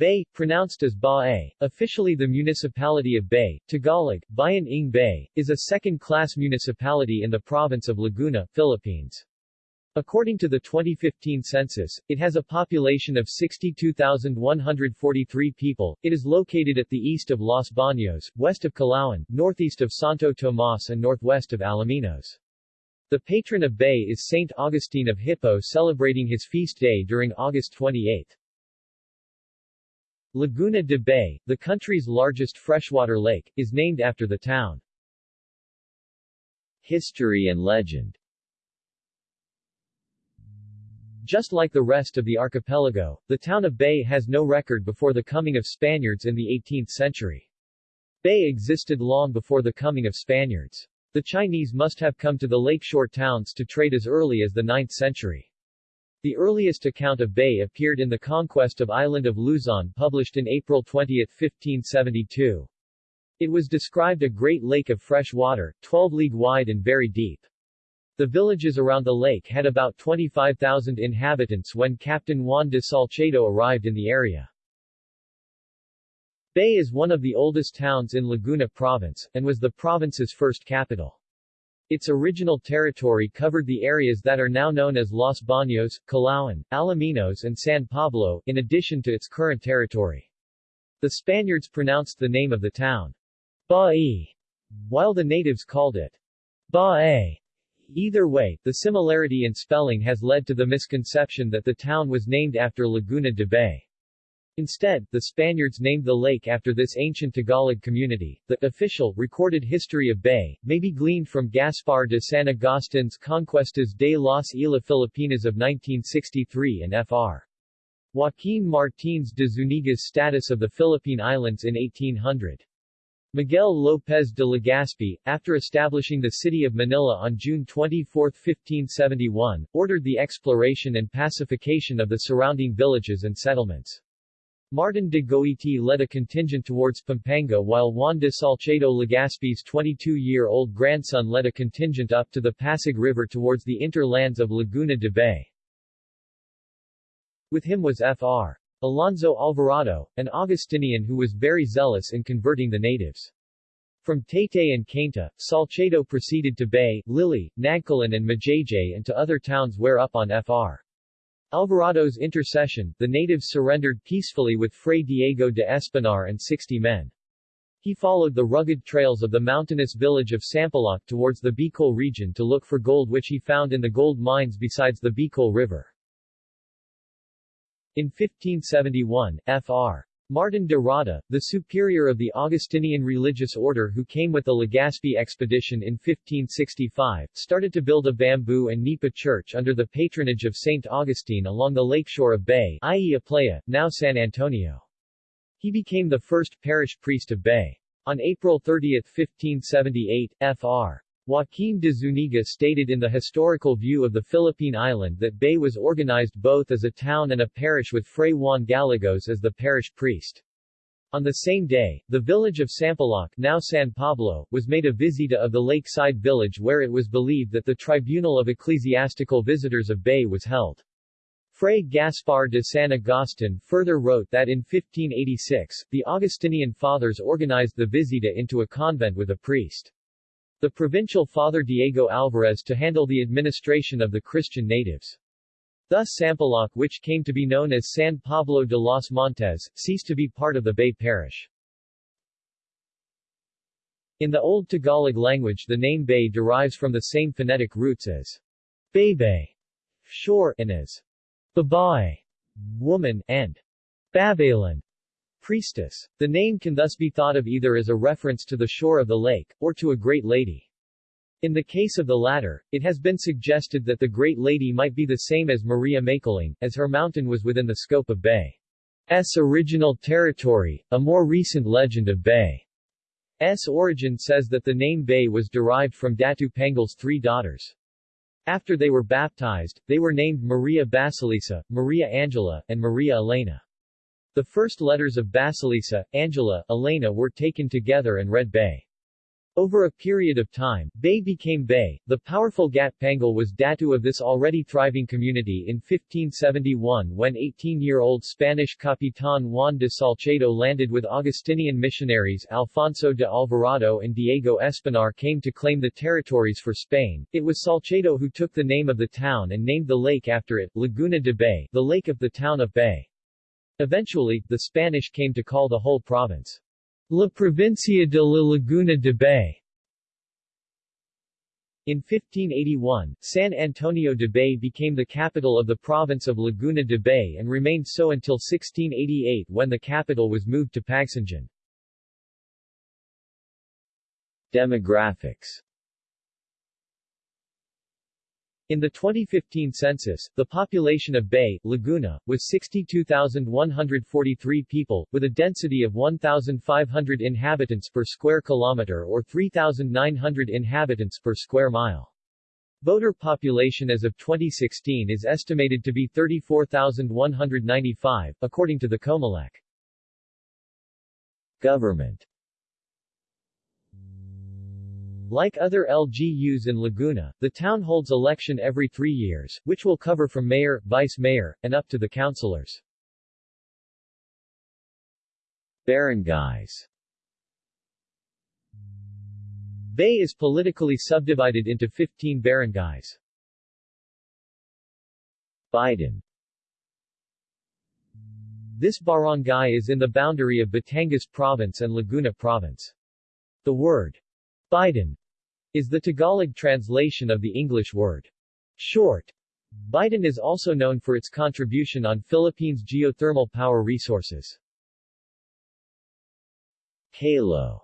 Bay, pronounced as Ba-ay, officially the municipality of Bay, Tagalog, Bayan ng Bay, is a second-class municipality in the province of Laguna, Philippines. According to the 2015 census, it has a population of 62,143 people. It is located at the east of Los Baños, west of Calauan, northeast of Santo Tomas and northwest of Alaminos. The patron of Bay is Saint Augustine of Hippo celebrating his feast day during August 28. Laguna de Bay, the country's largest freshwater lake, is named after the town. History and legend Just like the rest of the archipelago, the town of Bay has no record before the coming of Spaniards in the 18th century. Bay existed long before the coming of Spaniards. The Chinese must have come to the lakeshore towns to trade as early as the 9th century. The earliest account of Bay appeared in the Conquest of Island of Luzon published in April 20, 1572. It was described a great lake of fresh water, 12 league wide and very deep. The villages around the lake had about 25,000 inhabitants when Captain Juan de Salcedo arrived in the area. Bay is one of the oldest towns in Laguna Province, and was the province's first capital. Its original territory covered the areas that are now known as Los Baños, Calauan, Alaminos and San Pablo, in addition to its current territory. The Spaniards pronounced the name of the town Ba'i, while the natives called it Ba'ay. Either way, the similarity in spelling has led to the misconception that the town was named after Laguna de Bay. Instead, the Spaniards named the lake after this ancient Tagalog community. The official, recorded history of Bay, may be gleaned from Gaspar de San Agustin's Conquistas de las Islas Filipinas of 1963 and Fr. Joaquín Martínez de Zúñiga's Status of the Philippine Islands in 1800. Miguel López de Legazpi, after establishing the city of Manila on June 24, 1571, ordered the exploration and pacification of the surrounding villages and settlements. Martin de Goiti led a contingent towards Pampanga while Juan de Salcedo Legazpi's 22-year-old grandson led a contingent up to the Pasig River towards the interlands of Laguna de Bay. With him was Fr. Alonso Alvarado, an Augustinian who was very zealous in converting the natives. From Taytay and Cainta, Salcedo proceeded to Bay, Lili, Nagcarlan and Majayjay and to other towns where up on Fr. Alvarado's intercession, the natives surrendered peacefully with Fray Diego de Espinar and 60 men. He followed the rugged trails of the mountainous village of Sampaloc towards the Bicol region to look for gold which he found in the gold mines besides the Bicol River. In 1571, Fr. Martin de Rada, the superior of the Augustinian religious order who came with the Legazpi expedition in 1565, started to build a bamboo and nipa church under the patronage of St. Augustine along the lakeshore of Bay, i.e. Aplaya, now San Antonio. He became the first parish priest of Bay. On April 30, 1578, Fr. Joaquín de Zúñiga stated in the Historical View of the Philippine Island that Bay was organized both as a town and a parish with Fray Juan Gallegos as the parish priest. On the same day, the village of Sampaloc now San Pablo, was made a visita of the lakeside village where it was believed that the tribunal of ecclesiastical visitors of Bay was held. Fray Gaspar de San Agustin further wrote that in 1586, the Augustinian fathers organized the visita into a convent with a priest the provincial Father Diego Alvarez to handle the administration of the Christian natives. Thus Sampaloc which came to be known as San Pablo de los Montes, ceased to be part of the Bay Parish. In the Old Tagalog language the name Bay derives from the same phonetic roots as Baybay, shore, and as Babae, woman, and Babaylan, Priestess. The name can thus be thought of either as a reference to the shore of the lake, or to a great lady. In the case of the latter, it has been suggested that the Great Lady might be the same as Maria Makiling, as her mountain was within the scope of Bay's original territory. A more recent legend of Bay's origin says that the name Bay was derived from Datu Pangal's three daughters. After they were baptized, they were named Maria Basilisa, Maria Angela, and Maria Elena. The first letters of Basilisa, Angela, Elena were taken together and read Bay. Over a period of time, Bay became Bay. The powerful Gatpangal was datu of this already thriving community in 1571 when 18-year-old Spanish Capitan Juan de Salcedo landed with Augustinian missionaries Alfonso de Alvarado and Diego Espinar came to claim the territories for Spain. It was Salcedo who took the name of the town and named the lake after it, Laguna de Bay, the lake of the town of Bay. Eventually, the Spanish came to call the whole province La Provincia de la Laguna de Bay. In 1581, San Antonio de Bay became the capital of the province of Laguna de Bay and remained so until 1688 when the capital was moved to Pagsanjan. Demographics in the 2015 census, the population of Bay, Laguna, was 62,143 people, with a density of 1,500 inhabitants per square kilometer or 3,900 inhabitants per square mile. Voter population as of 2016 is estimated to be 34,195, according to the Comelec. Government like other LGUs in Laguna, the town holds election every three years, which will cover from mayor, vice-mayor, and up to the councilors. Barangays Bay is politically subdivided into 15 barangays. Bitin This barangay is in the boundary of Batangas Province and Laguna Province. The word Bitin is the Tagalog translation of the English word short. Bitin is also known for its contribution on Philippines' geothermal power resources. Kalo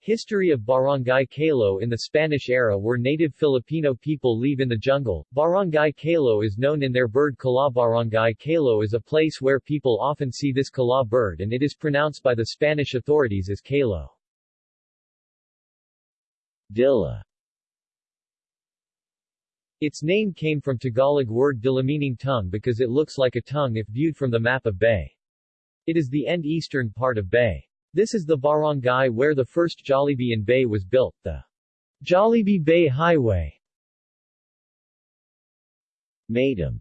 History of Barangay Kalo In the Spanish era where native Filipino people live in the jungle, Barangay Kalo is known in their bird kala Barangay Kalo is a place where people often see this kala bird and it is pronounced by the Spanish authorities as Kalo. Dila Its name came from Tagalog word dila meaning tongue because it looks like a tongue if viewed from the map of Bay. It is the end eastern part of Bay. This is the barangay where the first Jollibee in Bay was built, the Jollibee Bay Highway. Maydam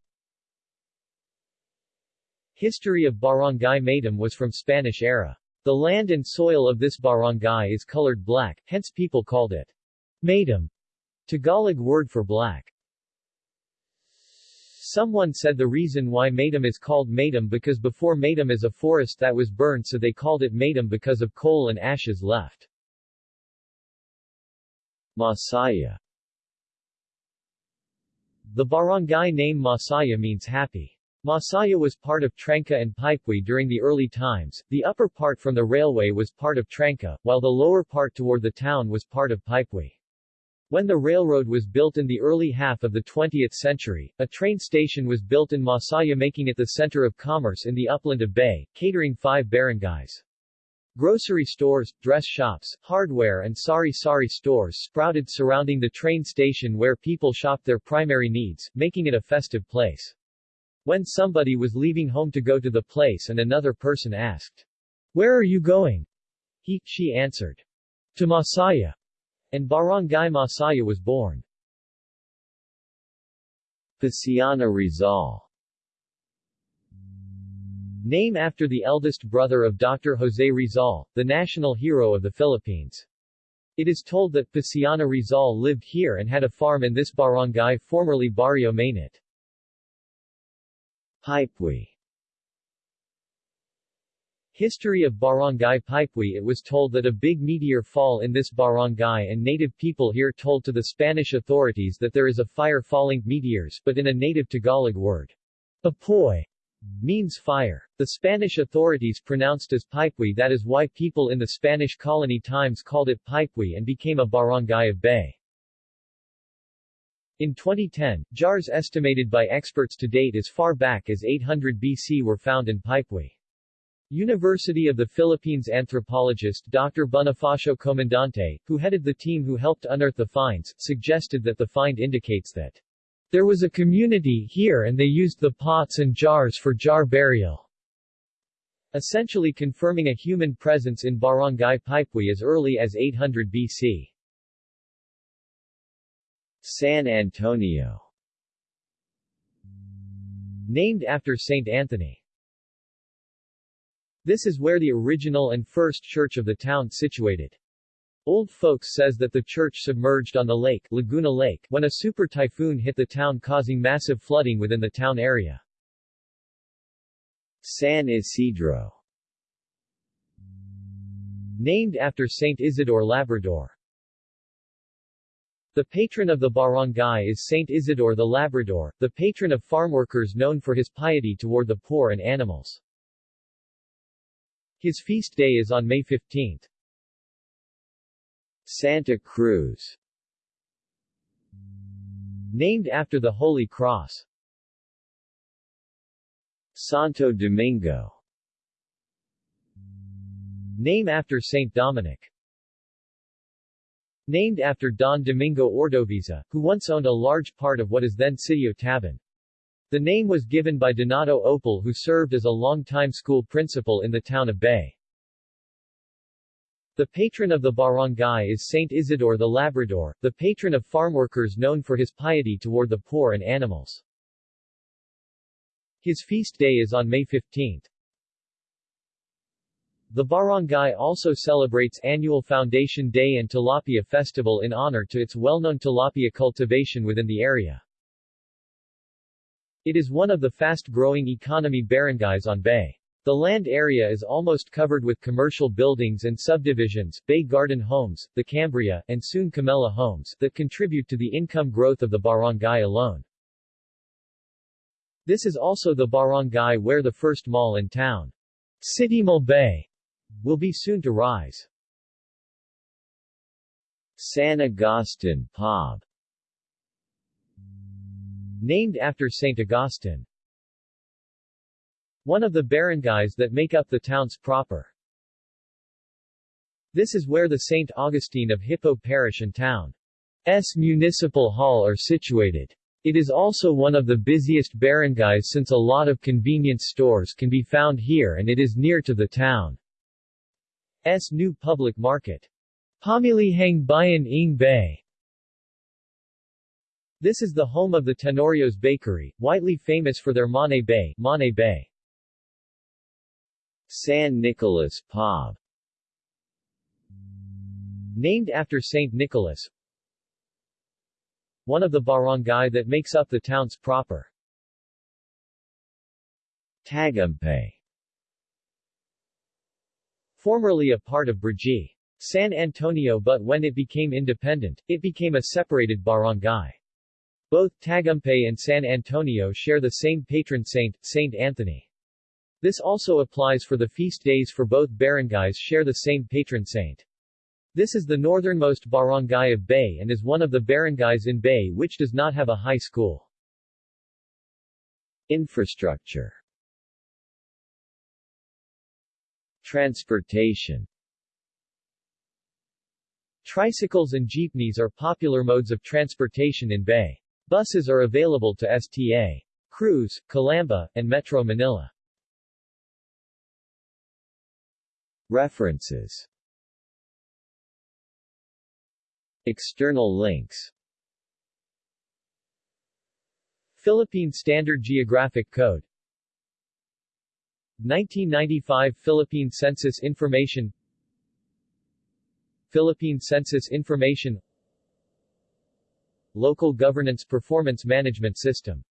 History of Barangay Maydam was from Spanish era. The land and soil of this barangay is colored black, hence people called it Madam, Tagalog word for black. Someone said the reason why Madam is called Madam because before Madam is a forest that was burned so they called it Madam because of coal and ashes left. Masaya The barangay name Masaya means happy. Masaya was part of Tranca and Pipui during the early times. The upper part from the railway was part of Tranca, while the lower part toward the town was part of Pipui. When the railroad was built in the early half of the 20th century, a train station was built in Masaya making it the center of commerce in the upland of Bay, catering five barangays. Grocery stores, dress shops, hardware and sari-sari stores sprouted surrounding the train station where people shopped their primary needs, making it a festive place. When somebody was leaving home to go to the place and another person asked, Where are you going? He, she answered, To Masaya and Barangay Masaya was born. Paciano Rizal Name after the eldest brother of Dr. Jose Rizal, the national hero of the Philippines. It is told that Paciano Rizal lived here and had a farm in this barangay formerly Barrio Mainit. History of Barangay Pipui It was told that a big meteor fall in this barangay and native people here told to the Spanish authorities that there is a fire falling meteors but in a native Tagalog word. Apoy means fire. The Spanish authorities pronounced as Pipui that is why people in the Spanish colony times called it Pipui and became a barangay of Bay. In 2010, jars estimated by experts to date as far back as 800 BC were found in Pipui. University of the Philippines anthropologist Dr. Bonifacio Comandante, who headed the team who helped unearth the finds, suggested that the find indicates that there was a community here and they used the pots and jars for jar burial. essentially confirming a human presence in Barangay Pipui as early as 800 BC. San Antonio Named after Saint Anthony. This is where the original and first church of the town situated. Old folks says that the church submerged on the lake, Laguna Lake, when a super typhoon hit the town causing massive flooding within the town area. San Isidro Named after Saint Isidore Labrador. The patron of the barangay is Saint Isidore the Labrador, the patron of farmworkers known for his piety toward the poor and animals. His feast day is on May 15. Santa Cruz Named after the Holy Cross. Santo Domingo Name after Saint Dominic. Named after Don Domingo Ordovisa, who once owned a large part of what is then Sitio Taban. The name was given by Donato Opal who served as a long-time school principal in the town of Bay. The patron of the barangay is Saint Isidore the Labrador, the patron of farmworkers known for his piety toward the poor and animals. His feast day is on May 15. The barangay also celebrates annual Foundation Day and Tilapia Festival in honor to its well-known tilapia cultivation within the area. It is one of the fast-growing economy barangays on Bay. The land area is almost covered with commercial buildings and subdivisions, Bay Garden Homes, the Cambria, and soon Camella Homes, that contribute to the income growth of the barangay alone. This is also the barangay where the first mall in town, City Mall Bay, will be soon to rise. San Agustin Pob Named after St. Augustine. One of the barangays that make up the towns proper. This is where the St. Augustine of Hippo Parish and town's municipal hall are situated. It is also one of the busiest barangays since a lot of convenience stores can be found here and it is near to the town. S. new public market. Pamilihang Bayan ng Bay. This is the home of the Tenorios Bakery, widely famous for their Mane Bay, Mane Bay. San Nicolas Pob Named after Saint Nicholas, one of the barangay that makes up the towns proper. Tagumpay Formerly a part of Brgy. San Antonio but when it became independent, it became a separated barangay. Both Tagumpay and San Antonio share the same patron saint, Saint Anthony. This also applies for the feast days for both barangays share the same patron saint. This is the northernmost barangay of Bay and is one of the barangays in Bay which does not have a high school. Infrastructure Transportation Tricycles and jeepneys are popular modes of transportation in Bay. Buses are available to STA. Cruz, Calamba, and Metro Manila. References External links Philippine Standard Geographic Code 1995 Philippine Census Information. Philippine Census Information. Local Governance Performance Management System